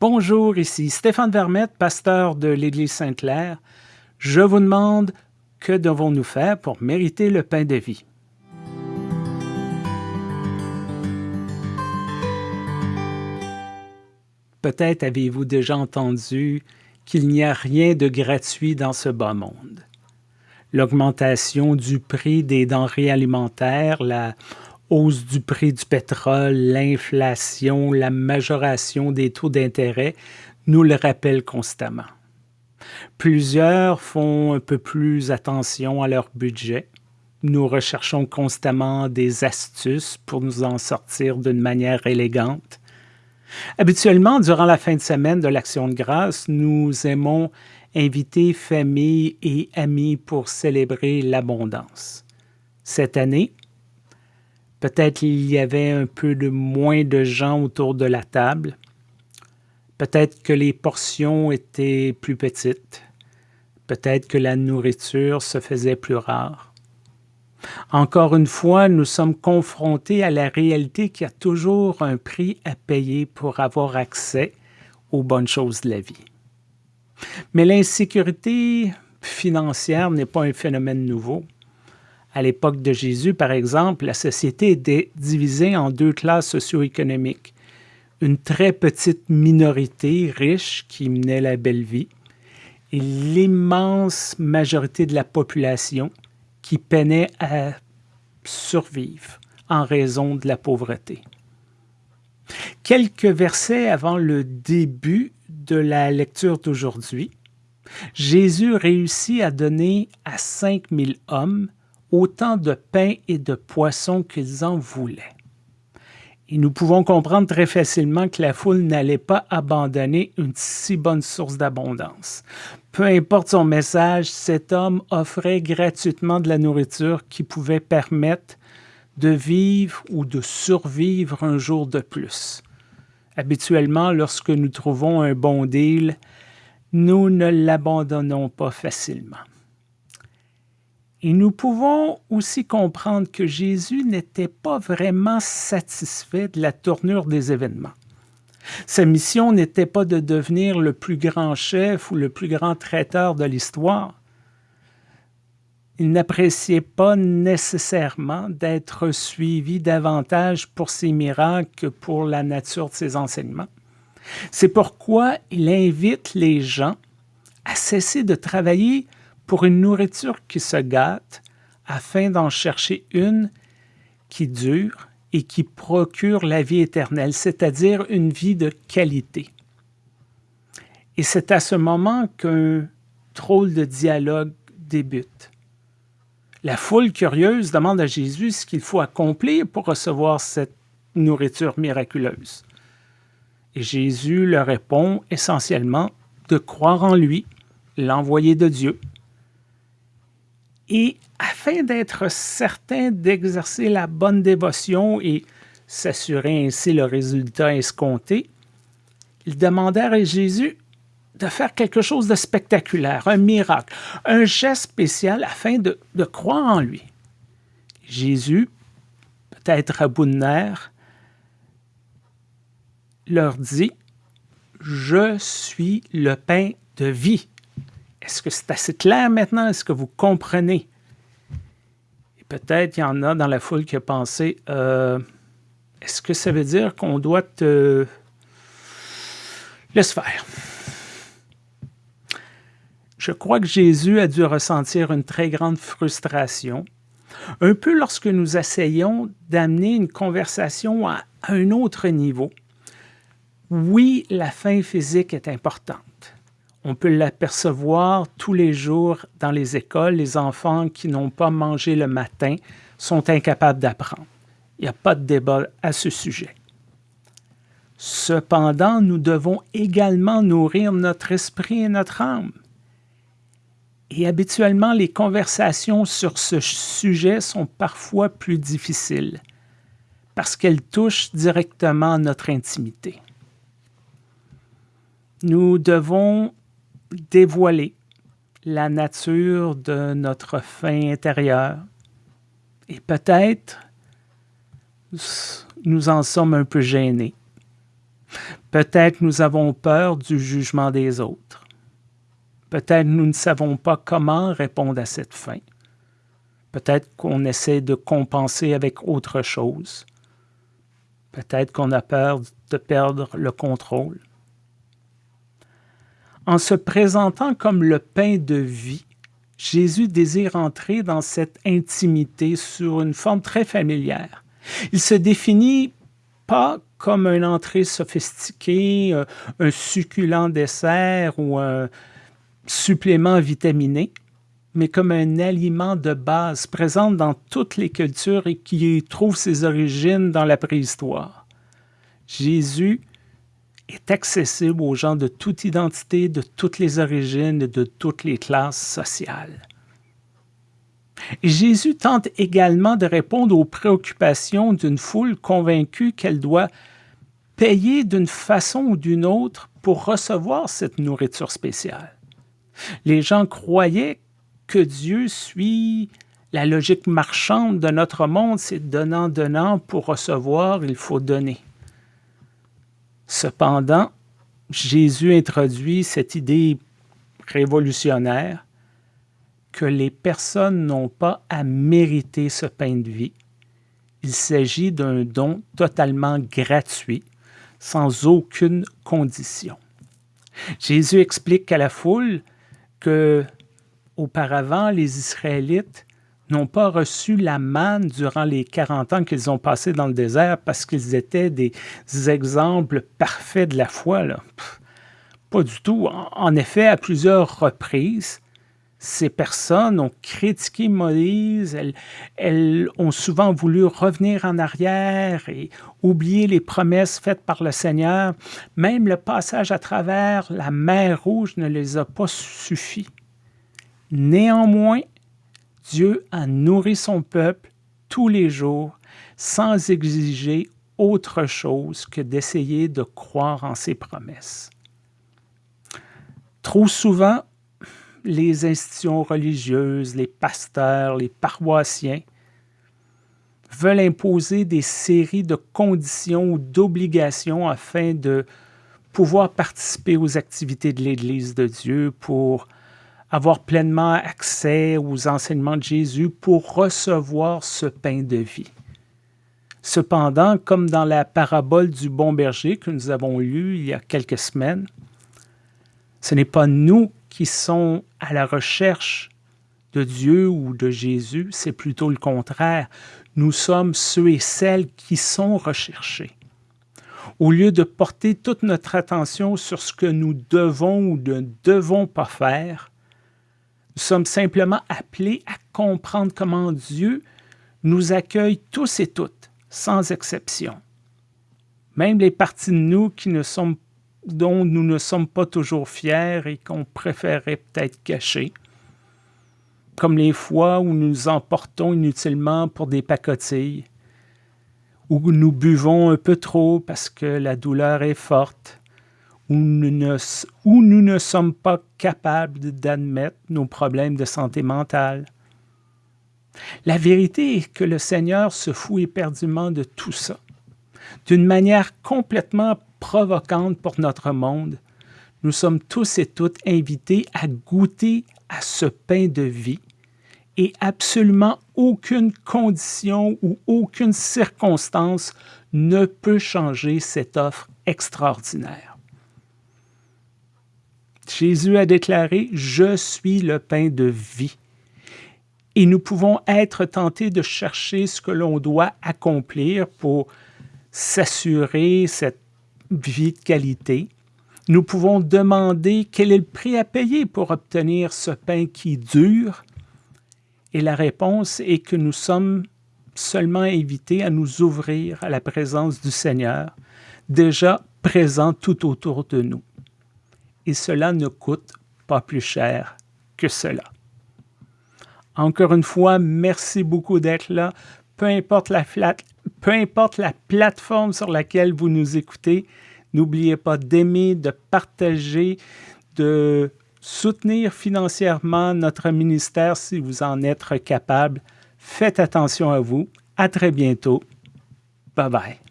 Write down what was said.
Bonjour, ici Stéphane Vermette, pasteur de l'Église Sainte-Claire. Je vous demande, que devons-nous faire pour mériter le pain de vie? Peut-être avez-vous déjà entendu qu'il n'y a rien de gratuit dans ce bas monde. L'augmentation du prix des denrées alimentaires, la hausse du prix du pétrole, l'inflation, la majoration des taux d'intérêt nous le rappellent constamment. Plusieurs font un peu plus attention à leur budget. Nous recherchons constamment des astuces pour nous en sortir d'une manière élégante. Habituellement, durant la fin de semaine de l'Action de grâce, nous aimons inviter famille et amis pour célébrer l'abondance. Cette année, Peut-être il y avait un peu de moins de gens autour de la table. Peut-être que les portions étaient plus petites. Peut-être que la nourriture se faisait plus rare. Encore une fois, nous sommes confrontés à la réalité qu'il y a toujours un prix à payer pour avoir accès aux bonnes choses de la vie. Mais l'insécurité financière n'est pas un phénomène nouveau. À l'époque de Jésus, par exemple, la société était divisée en deux classes socio-économiques. Une très petite minorité riche qui menait la belle vie et l'immense majorité de la population qui peinait à survivre en raison de la pauvreté. Quelques versets avant le début de la lecture d'aujourd'hui, Jésus réussit à donner à 5000 hommes autant de pain et de poissons qu'ils en voulaient. Et nous pouvons comprendre très facilement que la foule n'allait pas abandonner une si bonne source d'abondance. Peu importe son message, cet homme offrait gratuitement de la nourriture qui pouvait permettre de vivre ou de survivre un jour de plus. Habituellement, lorsque nous trouvons un bon deal, nous ne l'abandonnons pas facilement. Et nous pouvons aussi comprendre que Jésus n'était pas vraiment satisfait de la tournure des événements. Sa mission n'était pas de devenir le plus grand chef ou le plus grand traiteur de l'histoire. Il n'appréciait pas nécessairement d'être suivi davantage pour ses miracles que pour la nature de ses enseignements. C'est pourquoi il invite les gens à cesser de travailler pour une nourriture qui se gâte, afin d'en chercher une qui dure et qui procure la vie éternelle, c'est-à-dire une vie de qualité. Et c'est à ce moment qu'un drôle de dialogue débute. La foule curieuse demande à Jésus ce qu'il faut accomplir pour recevoir cette nourriture miraculeuse. Et Jésus leur répond essentiellement de croire en lui, l'envoyé de Dieu, et afin d'être certain d'exercer la bonne dévotion et s'assurer ainsi le résultat escompté, ils demandèrent à Jésus de faire quelque chose de spectaculaire, un miracle, un geste spécial afin de, croire en lui. Jésus, peut-être à bout de nerfs, leur dit, « Je suis le pain de vie. » Est-ce que c'est assez clair maintenant? Est-ce que vous comprenez? Et peut-être il y en a dans la foule qui a pensé, euh, est-ce que ça veut dire qu'on doit te... Laisse faire? Je crois que Jésus a dû ressentir une très grande frustration, un peu lorsque nous essayons d'amener une conversation à un autre niveau. Oui, la fin physique est importante. On peut l'apercevoir tous les jours dans les écoles. Les enfants qui n'ont pas mangé le matin sont incapables d'apprendre. Il n'y a pas de débat à ce sujet. Cependant, nous devons également nourrir notre esprit et notre âme. Et habituellement, les conversations sur ce sujet sont parfois plus difficiles parce qu'elles touchent directement notre intimité. Nous devons dévoiler la nature de notre fin intérieure. Et peut-être nous en sommes un peu gênés. Peut-être nous avons peur du jugement des autres. Peut-être nous ne savons pas comment répondre à cette fin. Peut-être qu'on essaie de compenser avec autre chose. Peut-être qu'on a peur de perdre le contrôle. En se présentant comme le pain de vie, Jésus désire entrer dans cette intimité sur une forme très familière. Il se définit pas comme une entrée sophistiquée, euh, un succulent dessert ou un supplément vitaminé, mais comme un aliment de base présent dans toutes les cultures et qui trouve ses origines dans la préhistoire. Jésus est accessible aux gens de toute identité, de toutes les origines et de toutes les classes sociales. Jésus tente également de répondre aux préoccupations d'une foule convaincue qu'elle doit payer d'une façon ou d'une autre pour recevoir cette nourriture spéciale. Les gens croyaient que Dieu suit la logique marchande de notre monde, c'est donnant, donnant, pour recevoir, il faut donner. Cependant, Jésus introduit cette idée révolutionnaire que les personnes n'ont pas à mériter ce pain de vie. Il s'agit d'un don totalement gratuit, sans aucune condition. Jésus explique à la foule que auparavant les Israélites n'ont pas reçu la manne durant les 40 ans qu'ils ont passés dans le désert parce qu'ils étaient des exemples parfaits de la foi. Là. pas du tout. En effet, à plusieurs reprises, ces personnes ont critiqué Moïse, elles, ont souvent voulu revenir en arrière et oublier les promesses faites par le Seigneur. Même le passage à travers la mer Rouge ne les a pas suffi. Néanmoins, Dieu a nourri son peuple tous les jours sans exiger autre chose que d'essayer de croire en ses promesses. Trop souvent, les institutions religieuses, les pasteurs, les paroissiens veulent imposer des séries de conditions ou d'obligations afin de pouvoir participer aux activités de l'Église de Dieu, pour avoir pleinement accès aux enseignements de Jésus, pour recevoir ce pain de vie. Cependant, comme dans la parabole du bon berger que nous avons lue il y a quelques semaines, ce n'est pas nous qui sont à la recherche de Dieu ou de Jésus, c'est plutôt le contraire. Nous sommes ceux et celles qui sont recherchés. Au lieu de porter toute notre attention sur ce que nous devons ou ne devons pas faire, nous sommes simplement appelés à comprendre comment Dieu nous accueille tous et toutes, sans exception. Même les parties de nous qui ne sont dont nous ne sommes pas toujours fiers et qu'on préférerait peut-être cacher, comme les fois où nous nous emportons inutilement pour des pacotilles, où nous buvons un peu trop parce que la douleur est forte, où nous ne, sommes pas capables d'admettre nos problèmes de santé mentale. La vérité est que le Seigneur se fout éperdument de tout ça, d'une manière complètement provocante pour notre monde, nous sommes tous et toutes invités à goûter à ce pain de vie et absolument aucune condition ou aucune circonstance ne peut changer cette offre extraordinaire. Jésus a déclaré « Je suis le pain de vie ». Et nous pouvons être tentés de chercher ce que l'on doit accomplir pour s'assurer cette vie de qualité, nous pouvons demander quel est le prix à payer pour obtenir ce pain qui dure. Et la réponse est que nous sommes seulement invités à nous ouvrir à la présence du Seigneur, déjà présent tout autour de nous. Et cela ne coûte pas plus cher que cela. Encore une fois, merci beaucoup d'être là. Peu importe la, peu importe la plateforme sur laquelle vous nous écoutez, n'oubliez pas d'aimer, de partager, de soutenir financièrement notre ministère si vous en êtes capable. Faites attention à vous. À très bientôt. Bye bye.